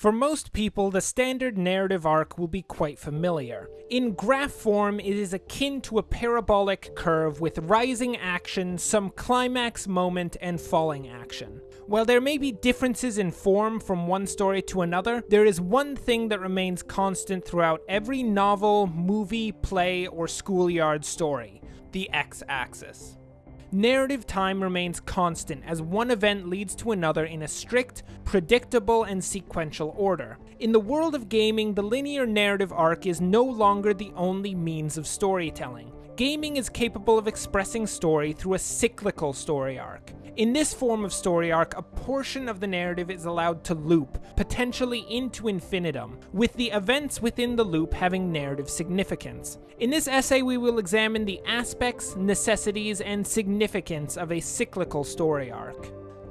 For most people, the standard narrative arc will be quite familiar. In graph form, it is akin to a parabolic curve with rising action, some climax moment, and falling action. While there may be differences in form from one story to another, there is one thing that remains constant throughout every novel, movie, play, or schoolyard story the x axis narrative time remains constant as one event leads to another in a strict, predictable, and sequential order. In the world of gaming, the linear narrative arc is no longer the only means of storytelling. Gaming is capable of expressing story through a cyclical story arc. In this form of story arc, a portion of the narrative is allowed to loop, potentially into infinitum, with the events within the loop having narrative significance. In this essay, we will examine the aspects, necessities, and significance of a cyclical story arc.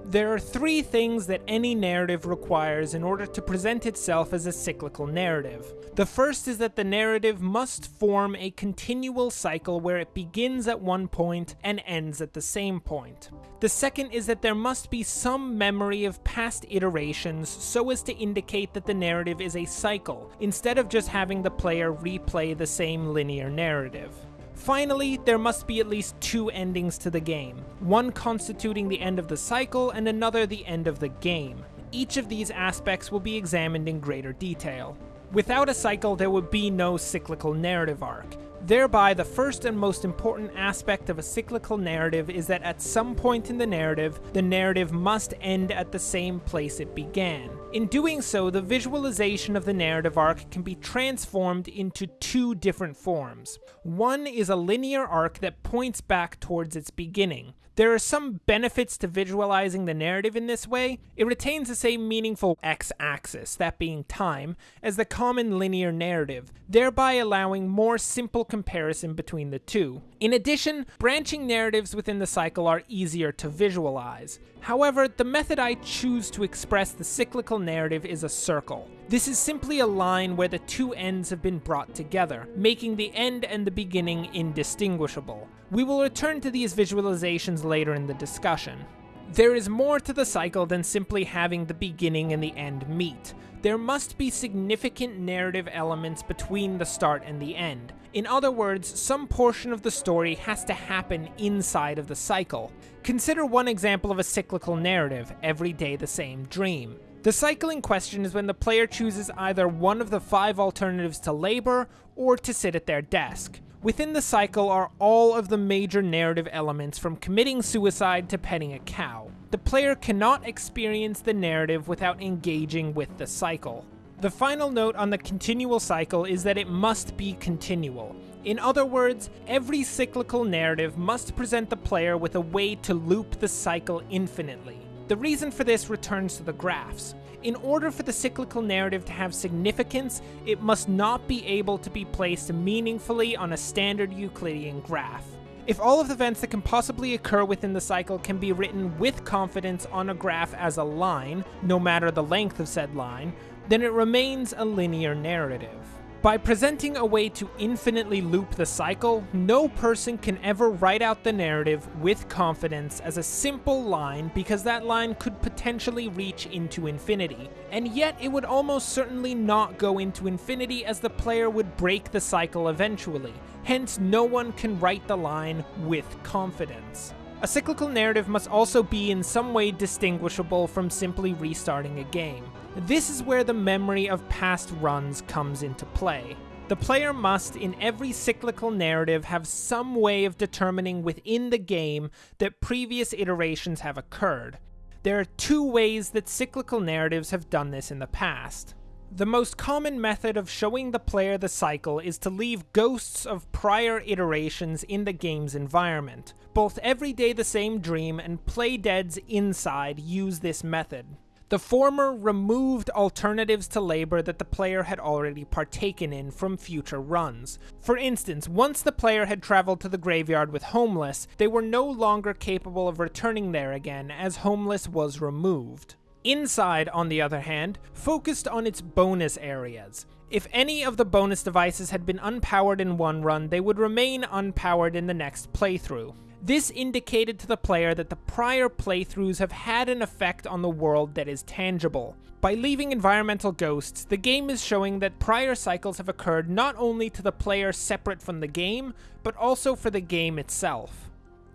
There are three things that any narrative requires in order to present itself as a cyclical narrative. The first is that the narrative must form a continual cycle where it begins at one point and ends at the same point. The second is that there must be some memory of past iterations so as to indicate that the narrative is a cycle, instead of just having the player replay the same linear narrative. Finally, there must be at least two endings to the game, one constituting the end of the cycle and another the end of the game. Each of these aspects will be examined in greater detail. Without a cycle, there would be no cyclical narrative arc. Thereby, the first and most important aspect of a cyclical narrative is that at some point in the narrative, the narrative must end at the same place it began. In doing so, the visualization of the narrative arc can be transformed into two different forms. One is a linear arc that points back towards its beginning. There are some benefits to visualizing the narrative in this way. It retains the same meaningful x-axis, that being time, as the common linear narrative, thereby allowing more simple comparison between the two. In addition, branching narratives within the cycle are easier to visualize. However, the method I choose to express the cyclical narrative is a circle. This is simply a line where the two ends have been brought together, making the end and the beginning indistinguishable. We will return to these visualizations later in the discussion. There is more to the cycle than simply having the beginning and the end meet. There must be significant narrative elements between the start and the end. In other words, some portion of the story has to happen inside of the cycle. Consider one example of a cyclical narrative, Every Day the Same Dream. The cycle in question is when the player chooses either one of the five alternatives to labor or to sit at their desk. Within the cycle are all of the major narrative elements from committing suicide to petting a cow. The player cannot experience the narrative without engaging with the cycle. The final note on the continual cycle is that it must be continual. In other words, every cyclical narrative must present the player with a way to loop the cycle infinitely. The reason for this returns to the graphs. In order for the cyclical narrative to have significance, it must not be able to be placed meaningfully on a standard Euclidean graph. If all of the events that can possibly occur within the cycle can be written with confidence on a graph as a line, no matter the length of said line, then it remains a linear narrative. By presenting a way to infinitely loop the cycle, no person can ever write out the narrative with confidence as a simple line because that line could potentially reach into infinity. And yet it would almost certainly not go into infinity as the player would break the cycle eventually. Hence, no one can write the line with confidence. A cyclical narrative must also be in some way distinguishable from simply restarting a game. This is where the memory of past runs comes into play. The player must, in every cyclical narrative, have some way of determining within the game that previous iterations have occurred. There are two ways that cyclical narratives have done this in the past. The most common method of showing the player the cycle is to leave ghosts of prior iterations in the game's environment. Both Every Day the Same Dream and Playdead's Inside use this method. The former removed alternatives to labor that the player had already partaken in from future runs. For instance, once the player had traveled to the graveyard with Homeless, they were no longer capable of returning there again as Homeless was removed. Inside, on the other hand, focused on its bonus areas. If any of the bonus devices had been unpowered in one run, they would remain unpowered in the next playthrough. This indicated to the player that the prior playthroughs have had an effect on the world that is tangible. By leaving environmental ghosts, the game is showing that prior cycles have occurred not only to the player separate from the game, but also for the game itself.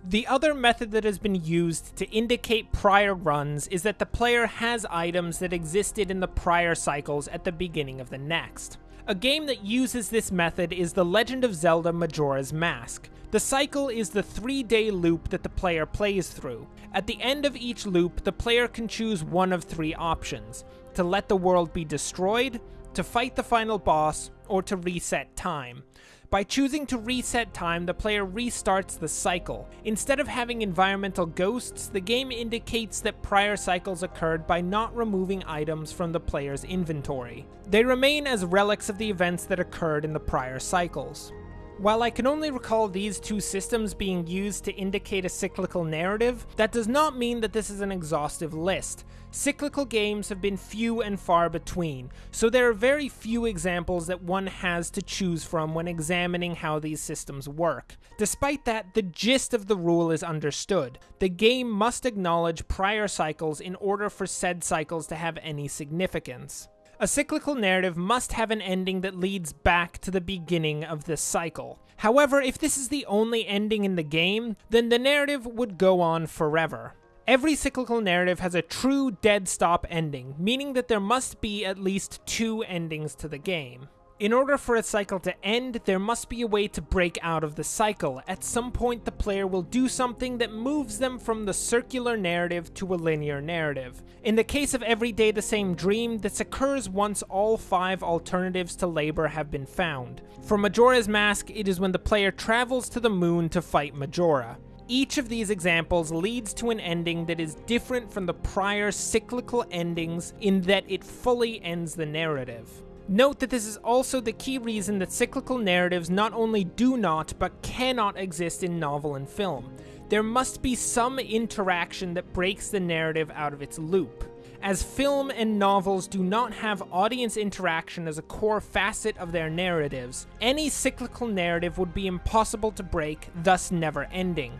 The other method that has been used to indicate prior runs is that the player has items that existed in the prior cycles at the beginning of the next. A game that uses this method is The Legend of Zelda Majora's Mask. The cycle is the three-day loop that the player plays through. At the end of each loop, the player can choose one of three options. To let the world be destroyed, to fight the final boss, or to reset time. By choosing to reset time, the player restarts the cycle. Instead of having environmental ghosts, the game indicates that prior cycles occurred by not removing items from the player's inventory. They remain as relics of the events that occurred in the prior cycles. While I can only recall these two systems being used to indicate a cyclical narrative, that does not mean that this is an exhaustive list. Cyclical games have been few and far between, so there are very few examples that one has to choose from when examining how these systems work. Despite that, the gist of the rule is understood. The game must acknowledge prior cycles in order for said cycles to have any significance. A cyclical narrative must have an ending that leads back to the beginning of this cycle. However, if this is the only ending in the game, then the narrative would go on forever. Every cyclical narrative has a true dead stop ending, meaning that there must be at least two endings to the game. In order for a cycle to end, there must be a way to break out of the cycle. At some point, the player will do something that moves them from the circular narrative to a linear narrative. In the case of Every Day the Same Dream, this occurs once all five alternatives to labor have been found. For Majora's Mask, it is when the player travels to the moon to fight Majora. Each of these examples leads to an ending that is different from the prior cyclical endings in that it fully ends the narrative. Note that this is also the key reason that cyclical narratives not only do not, but cannot exist in novel and film. There must be some interaction that breaks the narrative out of its loop. As film and novels do not have audience interaction as a core facet of their narratives, any cyclical narrative would be impossible to break, thus never ending.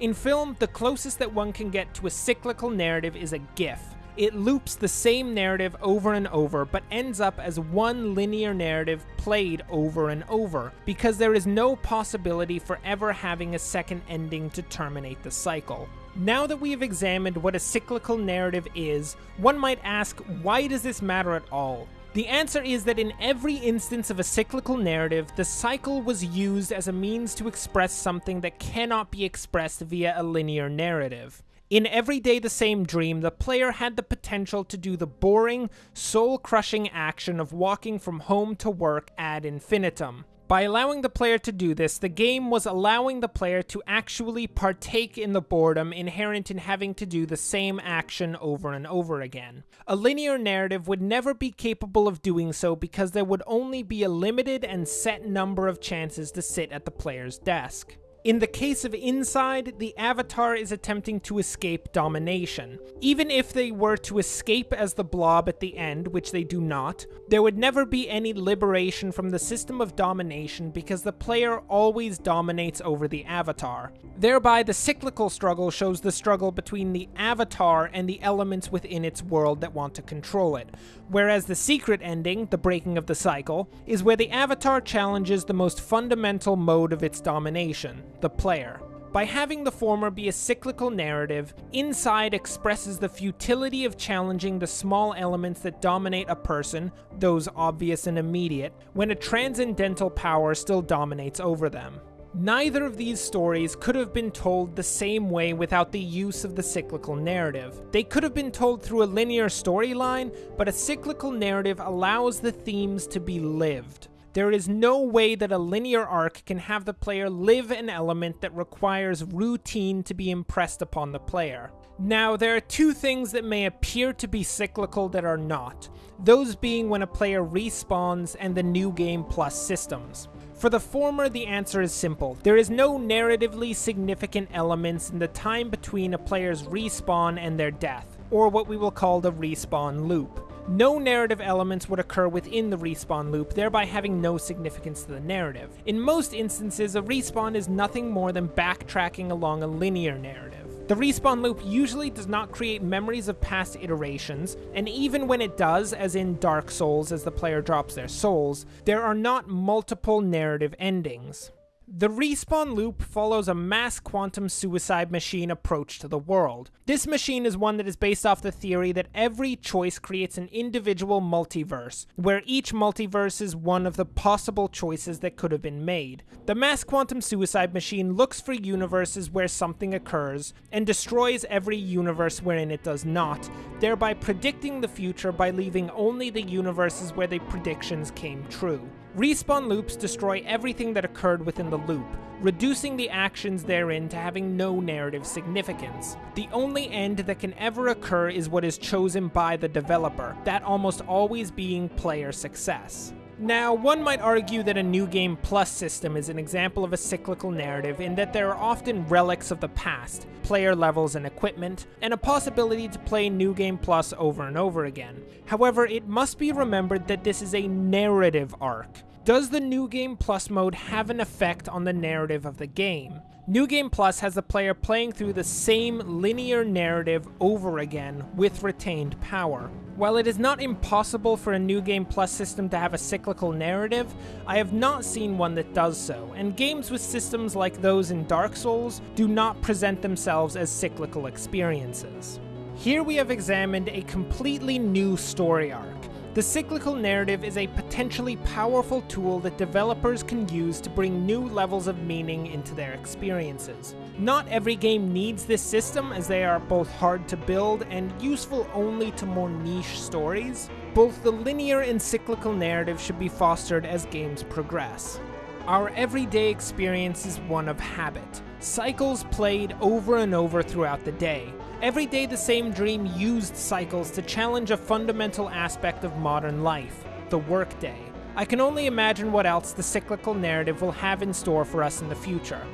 In film, the closest that one can get to a cyclical narrative is a GIF, it loops the same narrative over and over, but ends up as one linear narrative played over and over, because there is no possibility for ever having a second ending to terminate the cycle. Now that we have examined what a cyclical narrative is, one might ask, why does this matter at all? The answer is that in every instance of a cyclical narrative, the cycle was used as a means to express something that cannot be expressed via a linear narrative. In Every Day the Same Dream, the player had the potential to do the boring, soul-crushing action of walking from home to work ad infinitum. By allowing the player to do this, the game was allowing the player to actually partake in the boredom inherent in having to do the same action over and over again. A linear narrative would never be capable of doing so because there would only be a limited and set number of chances to sit at the player's desk. In the case of Inside, the Avatar is attempting to escape domination. Even if they were to escape as the blob at the end, which they do not, there would never be any liberation from the system of domination because the player always dominates over the Avatar. Thereby, the cyclical struggle shows the struggle between the Avatar and the elements within its world that want to control it, whereas the secret ending, the breaking of the cycle, is where the Avatar challenges the most fundamental mode of its domination, the player. By having the former be a cyclical narrative, Inside expresses the futility of challenging the small elements that dominate a person, those obvious and immediate, when a transcendental power still dominates over them. Neither of these stories could have been told the same way without the use of the cyclical narrative. They could have been told through a linear storyline, but a cyclical narrative allows the themes to be lived. There is no way that a linear arc can have the player live an element that requires routine to be impressed upon the player. Now, there are two things that may appear to be cyclical that are not, those being when a player respawns and the New Game Plus systems. For the former, the answer is simple. There is no narratively significant elements in the time between a player's respawn and their death, or what we will call the respawn loop. No narrative elements would occur within the respawn loop, thereby having no significance to the narrative. In most instances, a respawn is nothing more than backtracking along a linear narrative. The respawn loop usually does not create memories of past iterations, and even when it does, as in Dark Souls as the player drops their souls, there are not multiple narrative endings. The respawn loop follows a mass quantum suicide machine approach to the world. This machine is one that is based off the theory that every choice creates an individual multiverse, where each multiverse is one of the possible choices that could have been made. The mass quantum suicide machine looks for universes where something occurs, and destroys every universe wherein it does not, thereby predicting the future by leaving only the universes where the predictions came true. Respawn loops destroy everything that occurred within the loop, reducing the actions therein to having no narrative significance. The only end that can ever occur is what is chosen by the developer, that almost always being player success. Now, one might argue that a New Game Plus system is an example of a cyclical narrative in that there are often relics of the past, player levels and equipment, and a possibility to play New Game Plus over and over again. However, it must be remembered that this is a narrative arc. Does the New Game Plus mode have an effect on the narrative of the game? New Game Plus has the player playing through the same linear narrative over again with retained power. While it is not impossible for a New Game Plus system to have a cyclical narrative, I have not seen one that does so, and games with systems like those in Dark Souls do not present themselves as cyclical experiences. Here we have examined a completely new story arc, the cyclical narrative is a potentially powerful tool that developers can use to bring new levels of meaning into their experiences. Not every game needs this system as they are both hard to build and useful only to more niche stories. Both the linear and cyclical narrative should be fostered as games progress. Our everyday experience is one of habit, cycles played over and over throughout the day. Every day the same dream used cycles to challenge a fundamental aspect of modern life, the workday. I can only imagine what else the cyclical narrative will have in store for us in the future.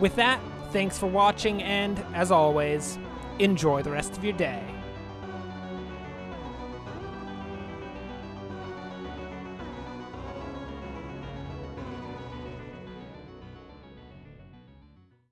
With that, thanks for watching and, as always, enjoy the rest of your day.